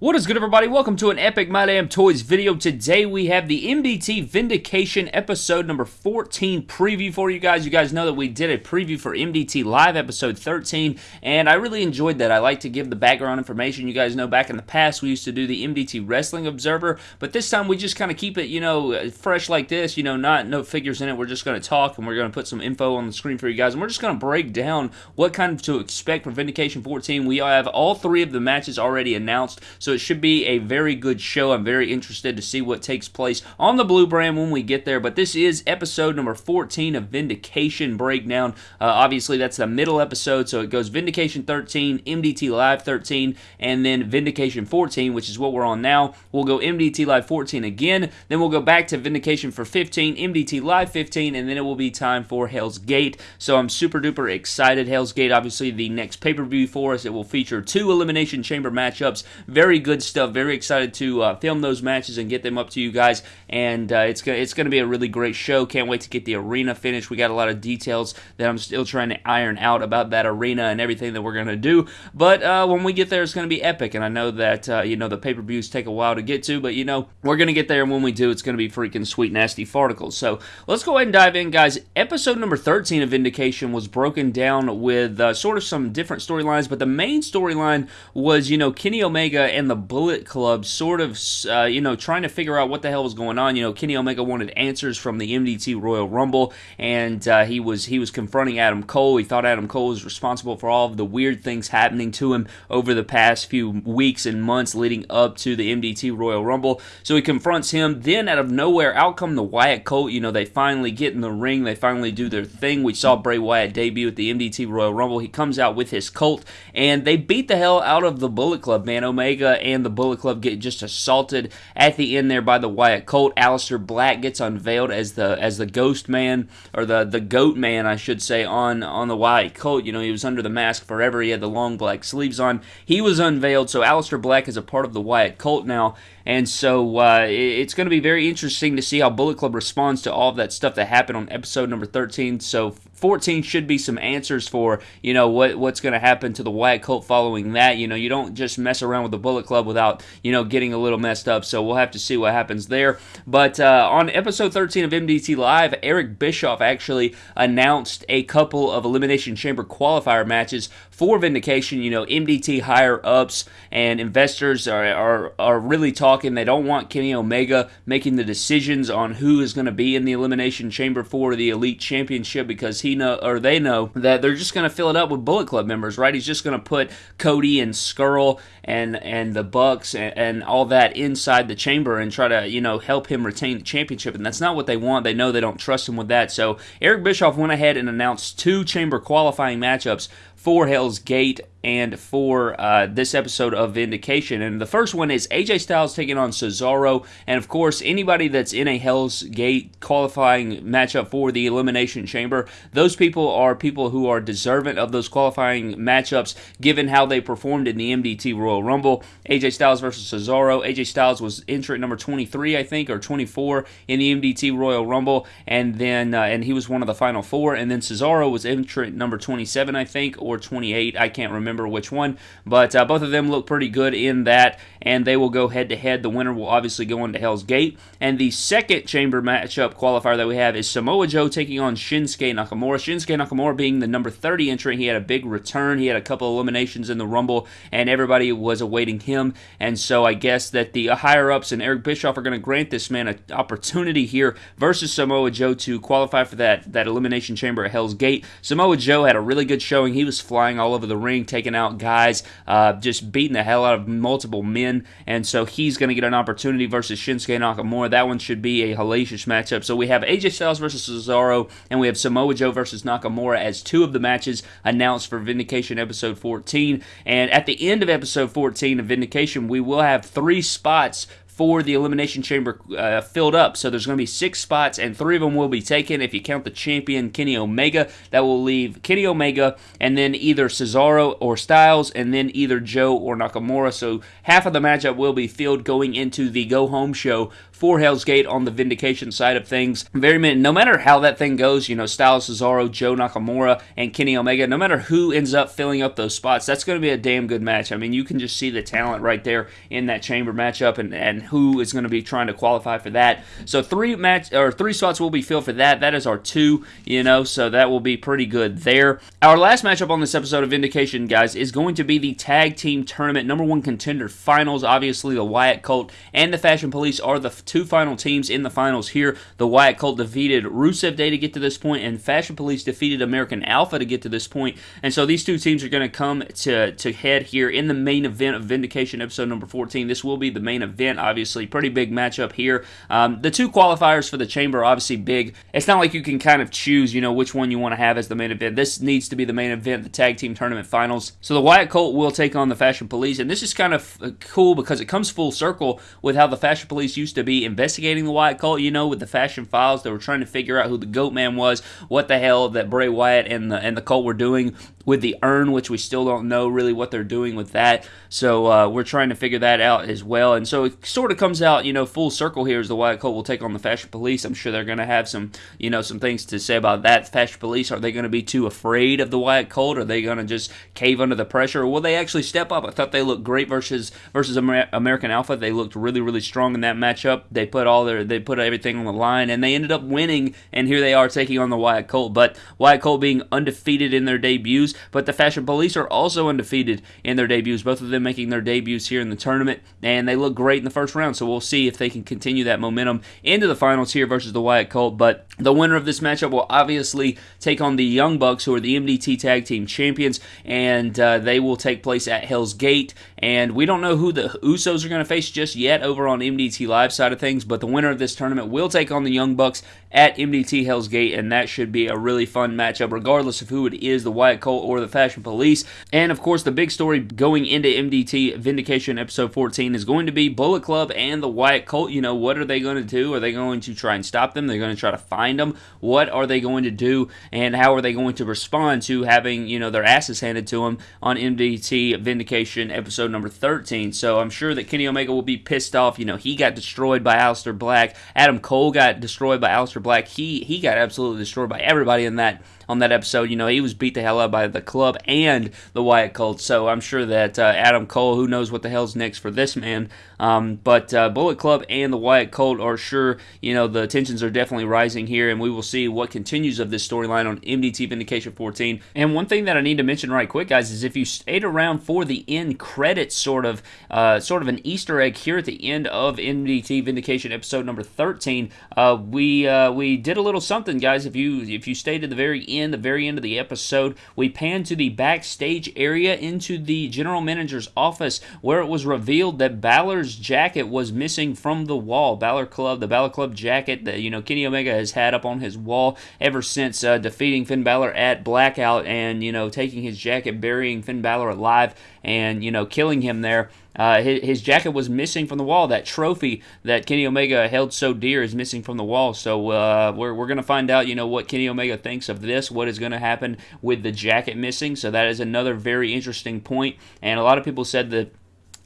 What is good everybody? Welcome to an Epic My Damn Toys video. Today we have the MDT Vindication episode number 14 preview for you guys. You guys know that we did a preview for MDT Live episode 13 and I really enjoyed that. I like to give the background information. You guys know back in the past we used to do the MDT Wrestling Observer, but this time we just kind of keep it, you know, fresh like this, you know, not no figures in it. We're just going to talk and we're going to put some info on the screen for you guys and we're just going to break down what kind of to expect for Vindication 14. We have all three of the matches already announced. So so it should be a very good show. I'm very interested to see what takes place on the Blue Brand when we get there. But this is episode number 14 of Vindication Breakdown. Uh, obviously, that's the middle episode, so it goes Vindication 13, MDT Live 13, and then Vindication 14, which is what we're on now. We'll go MDT Live 14 again, then we'll go back to Vindication for 15, MDT Live 15, and then it will be time for Hell's Gate. So I'm super duper excited. Hell's Gate, obviously, the next pay per view for us. It will feature two Elimination Chamber matchups. Very good stuff. Very excited to uh, film those matches and get them up to you guys. And uh, it's gonna it's gonna be a really great show. Can't wait to get the arena finished. We got a lot of details that I'm still trying to iron out about that arena and everything that we're gonna do. But uh, when we get there, it's gonna be epic. And I know that uh, you know the pay per views take a while to get to, but you know we're gonna get there. And when we do, it's gonna be freaking sweet nasty farticles. So let's go ahead and dive in, guys. Episode number 13 of Vindication was broken down with uh, sort of some different storylines, but the main storyline was you know Kenny Omega and the Bullet Club sort of, uh, you know, trying to figure out what the hell was going on. You know, Kenny Omega wanted answers from the MDT Royal Rumble, and uh, he was he was confronting Adam Cole. He thought Adam Cole was responsible for all of the weird things happening to him over the past few weeks and months leading up to the MDT Royal Rumble. So he confronts him. Then, out of nowhere, out come the Wyatt Colt. You know, they finally get in the ring. They finally do their thing. We saw Bray Wyatt debut at the MDT Royal Rumble. He comes out with his Colt, and they beat the hell out of the Bullet Club, man. Omega and the Bullet Club get just assaulted at the end there by the Wyatt Colt. Aleister Black gets unveiled as the as the Ghost Man or the the Goat Man, I should say, on on the Wyatt Colt. You know, he was under the mask forever. He had the long black sleeves on. He was unveiled, so Aleister Black is a part of the Wyatt Colt now. And so uh, it's going to be very interesting to see how Bullet Club responds to all of that stuff that happened on episode number 13. So 14 should be some answers for, you know, what what's going to happen to the Wyatt Colt following that. You know, you don't just mess around with the Bullet Club without, you know, getting a little messed up. So we'll have to see what happens there. But uh, on episode 13 of MDT Live, Eric Bischoff actually announced a couple of Elimination Chamber qualifier matches for Vindication. You know, MDT higher ups and investors are, are, are really talking talking. They don't want Kenny Omega making the decisions on who is going to be in the Elimination Chamber for the Elite Championship because he know or they know that they're just going to fill it up with Bullet Club members, right? He's just going to put Cody and Scurll and and the Bucks and, and all that inside the chamber and try to you know help him retain the championship, and that's not what they want. They know they don't trust him with that. So Eric Bischoff went ahead and announced two chamber qualifying matchups for Hell's Gate and for uh, this episode of Vindication. And the first one is AJ Styles taking on Cesaro. And of course, anybody that's in a Hell's Gate qualifying matchup for the Elimination Chamber, those people are people who are deserving of those qualifying matchups given how they performed in the MDT Royal Rumble. AJ Styles versus Cesaro. AJ Styles was entrant number 23, I think, or 24 in the MDT Royal Rumble. And then, uh, and he was one of the final four. And then Cesaro was entrant number 27, I think, or 28. I can't remember which one, but uh, both of them look pretty good in that, and they will go head to head. The winner will obviously go into Hell's Gate. And the second chamber matchup qualifier that we have is Samoa Joe taking on Shinsuke Nakamura. Shinsuke Nakamura being the number 30 entrant, he had a big return. He had a couple eliminations in the Rumble, and everybody was awaiting him. And so I guess that the higher ups and Eric Bischoff are going to grant this man an opportunity here versus Samoa Joe to qualify for that, that elimination chamber at Hell's Gate. Samoa Joe had a really good showing. He was flying all over the ring, taking out guys, uh, just beating the hell out of multiple men. And so he's going to get an opportunity versus Shinsuke Nakamura. That one should be a hellacious matchup. So we have AJ Styles versus Cesaro, and we have Samoa Joe versus Nakamura as two of the matches announced for Vindication episode 14. And at the end of episode 14 of Vindication, we will have three spots for the Elimination Chamber uh, filled up. So there's going to be six spots, and three of them will be taken. If you count the champion, Kenny Omega, that will leave Kenny Omega, and then either Cesaro or Styles, and then either Joe or Nakamura. So half of the matchup will be filled going into the go home show for Hell's Gate on the Vindication side of things. Very no matter how that thing goes, you know, Styles Cesaro, Joe Nakamura, and Kenny Omega, no matter who ends up filling up those spots, that's going to be a damn good match. I mean, you can just see the talent right there in that chamber matchup and, and who is going to be trying to qualify for that. So three match or three spots will be filled for that. That is our two, you know, so that will be pretty good there. Our last matchup on this episode of Vindication, guys, is going to be the tag team tournament number one contender finals. Obviously, the Wyatt Colt and the Fashion Police are the two final teams in the finals here. The Wyatt Colt defeated Rusev Day to get to this point, and Fashion Police defeated American Alpha to get to this point. And so these two teams are going to come to to head here in the main event of Vindication episode number 14. This will be the main event, obviously. Pretty big matchup here. Um, the two qualifiers for the chamber obviously big. It's not like you can kind of choose, you know, which one you want to have as the main event. This needs to be the main event, the tag team tournament finals. So the Wyatt Colt will take on the Fashion Police, and this is kind of uh, cool because it comes full circle with how the Fashion Police used to be investigating the Wyatt cult, You know, with the Fashion Files, they were trying to figure out who the Goat Man was, what the hell that Bray Wyatt and the and the Colt were doing with the urn, which we still don't know really what they're doing with that. So uh, we're trying to figure that out as well. And so it sort of comes out, you know, full circle here as the Wyatt Colt will take on the Fashion Police. I'm sure they're going to have some, you know, some things to say about that. Fashion Police, are they going to be too afraid of the Wyatt Colt? Are they going to just cave under the pressure? Or will they actually step up? I thought they looked great versus versus Amer- American Alpha. They looked really, really strong in that matchup. They put all their, they put everything on the line, and they ended up winning. And here they are taking on the Wyatt Colt. But Wyatt Colt being undefeated in their debuts, but the Fashion Police are also undefeated in their debuts, both of them making their debuts here in the tournament, and they look great in the first round. So we'll see if they can continue that momentum into the finals here versus the Wyatt Colt. But the winner of this matchup will obviously take on the Young Bucks, who are the MDT Tag Team Champions, and uh, they will take place at Hell's Gate. And we don't know who the Usos are going to face just yet over on MDT Live side of things, but the winner of this tournament will take on the Young Bucks at MDT Hell's Gate, and that should be a really fun matchup, regardless of who it is the Wyatt Colt or the Fashion Police. And of course, the big story going into MDT Vindication episode 14 is going to be Bullet Club and the Wyatt Colt. You know, what are they going to do? Are they going to try and stop them? They're going to try to find them. What are they going to do? And how are they going to respond to having, you know, their asses handed to them on MDT Vindication episode number 13? So I'm sure that Kenny Omega will be pissed off. You know, he got destroyed by Aleister Black. Adam Cole got destroyed by Aleister Black. He he got absolutely destroyed by everybody in that on that episode. You know, he was beat the hell up by the club and the Wyatt cult. So I'm sure that uh, Adam Cole, who knows what the hell's next for this man. Um, but uh, Bullet Club and the Wyatt cult are sure, you know, the tensions are definitely rising here, and we will see what continues of this storyline on MDT Vindication 14. And one thing that I need to mention right quick, guys, is if you stayed around for the end credits, sort of, uh, sort of an Easter egg here at the end of MDT Vindication episode number 13, uh, we uh, we did a little something, guys. If you if you stayed at the very end, the very end of the episode, we panned to the backstage area into the general manager's office where it was revealed that Balor's jacket was missing from the wall. Balor Club, the Balor Club jacket that you know Kenny Omega has had up on his wall ever since uh, defeating Finn Balor at Blackout and you know taking his jacket, burying Finn Balor alive, and you know killing him there. Uh, his, his, jacket was missing from the wall. That trophy that Kenny Omega held so dear is missing from the wall. So uh, we're, we're going to find out, you know, what Kenny Omega thinks of this, what is going to happen with the jacket missing. So that is another very interesting point. And a lot of people said that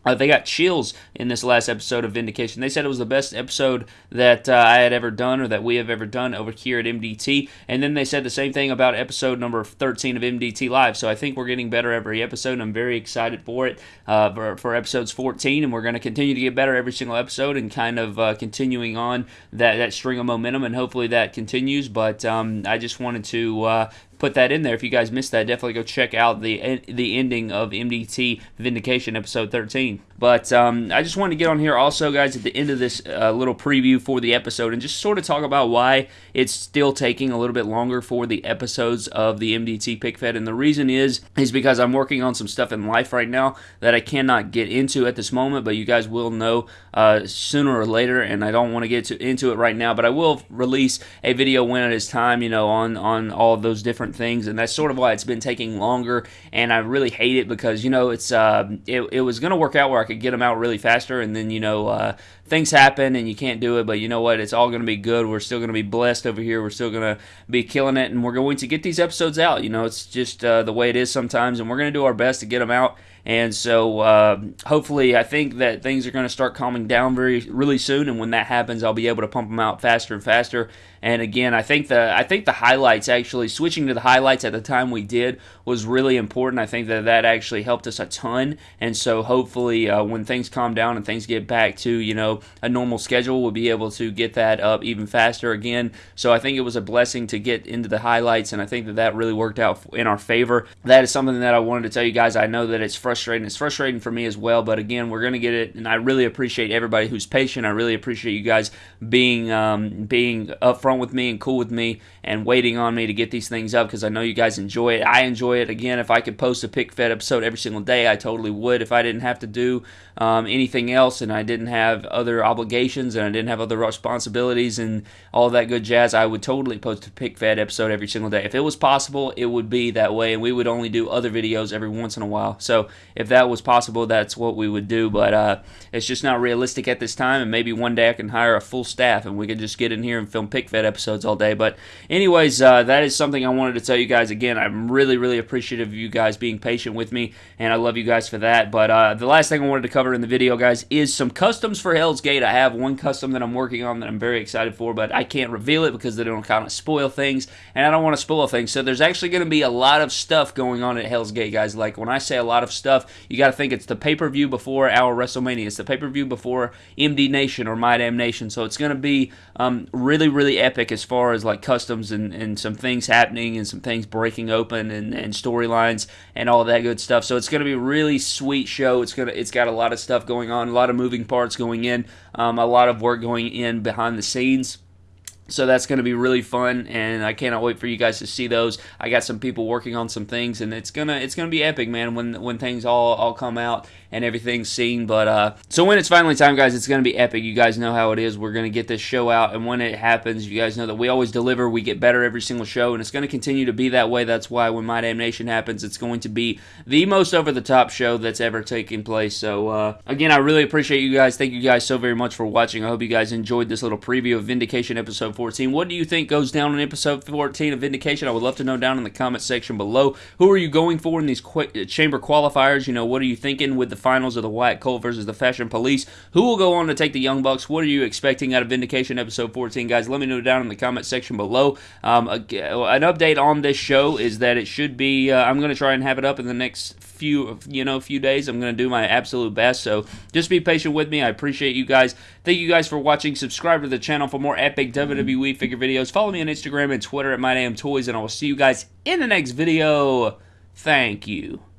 uh, they got chills in this last episode of Vindication. They said it was the best episode that uh, I had ever done or that we have ever done over here at MDT. And then they said the same thing about episode number 13 of MDT Live. So I think we're getting better every episode. I'm very excited for it uh, for, for, episodes 14. And we're going to continue to get better every single episode and kind of uh, continuing on that, that string of momentum. And hopefully that continues. But um, I just wanted to uh, put that in there. If you guys missed that, definitely go check out the the ending of MDT Vindication episode 13. But um, I just wanted to get on here also, guys, at the end of this uh, little preview for the episode and just sort of talk about why it's still taking a little bit longer for the episodes of the MDT Pic Fed. And the reason is is because I'm working on some stuff in life right now that I cannot get into at this moment, but you guys will know uh, sooner or later, and I don't want to get into it right now. But I will release a video when it is time, you know, on on all those different things, and that's sort of why it's been taking longer. And I really hate it because you know it's uh, it, it was going to work out where I could could get them out really faster, and then you know uh, things happen and you can't do it. But you know what? It's all going to be good. We're still going to be blessed over here. We're still going to be killing it, and we're going to get these episodes out. You know, it's just uh, the way it is sometimes, and we're going to do our best to get them out And so uh, hopefully, I think that things are going to start calming down very really soon. And when that happens, I'll be able to pump them out faster and faster. And again, I think the I think the highlights actually switching to the highlights at the time we did was really important. I think that that actually helped us a ton. And so hopefully, uh, when things calm down and things get back to you know a normal schedule, we'll be able to get that up even faster again. So I think it was a blessing to get into the highlights, and I think that that really worked out in our favor. That is something that I wanted to tell you guys. I know that it's frustrating. It's frustrating for me as well, but again, we're gonna get it, and I really appreciate everybody who's patient. I really appreciate you guys being um, being upfront with me and cool with me and waiting on me to get these things up because I know you guys enjoy it. I enjoy it. Again, if I could post a pic fed episode every single day, I totally would. If I didn't have to do um, anything else and I didn't have other obligations and I didn't have other responsibilities and all that good jazz, I would totally post a pic fed episode every single day. If it was possible, it would be that way, and we would only do other videos every once in a while. So if that was possible, that's what we would do. But uh, it's just not realistic at this time, and maybe one day I can hire a full staff and we could just get in here and film pic fed episodes all day. But anyways, uh, that is something I wanted to tell you guys. Again, I'm really, really appreciative of you guys being patient with me, and I love you guys for that. But uh, the last thing I wanted to cover in the video, guys, is some customs for Hell's Gate. I have one custom that I'm working on that I'm very excited for, but I can't reveal it because they don't kind of spoil things, and I don't want to spoil things. So there's actually going to be a lot of stuff going on at Hell's Gate, guys. Like when I say a lot of stuff, you got to think it's the pay-per-view before our WrestleMania. It's the pay-per-view before MD Nation or My Damn Nation. So it's going to be um, really, really epic as far as like customs and, and some things happening and some things breaking open and, and storylines and all that good stuff. So it's going to be a really sweet show. It's gonna it's got a lot of stuff going on, a lot of moving parts going in, um, a lot of work going in behind the scenes. So that's going to be really fun, and I cannot wait for you guys to see those. I got some people working on some things, and it's gonna it's gonna be epic, man. When when things all all come out and everything's seen. But uh, so when it's finally time, guys, it's gonna be epic. You guys know how it is. We're gonna get this show out, and when it happens, you guys know that we always deliver. We get better every single show, and it's gonna continue to be that way. That's why when My Damn Nation happens, it's going to be the most over the top show that's ever taken place. So uh, again, I really appreciate you guys. Thank you guys so very much for watching. I hope you guys enjoyed this little preview of Vindication episode 14. What do you think goes down in episode 14 of Vindication? I would love to know down in the comment section below. Who are you going for in these qu- chamber qualifiers? You know, what are you thinking with the finals of the Wyatt Colt versus the Fashion Police? Who will go on to take the Young Bucks? What are you expecting out of Vindication episode 14, guys? Let me know down in the comment section below. Um, an update on this show is that it should be. Uh, I'm going to try and have it up in the next few you know few days. I'm going to do my absolute best. So just be patient with me. I appreciate you guys. Thank you guys for watching. Subscribe to the channel for more epic WWE figure videos. Follow me on Instagram and Twitter at MyDamnToys, and I will see you guys in the next video. Thank you.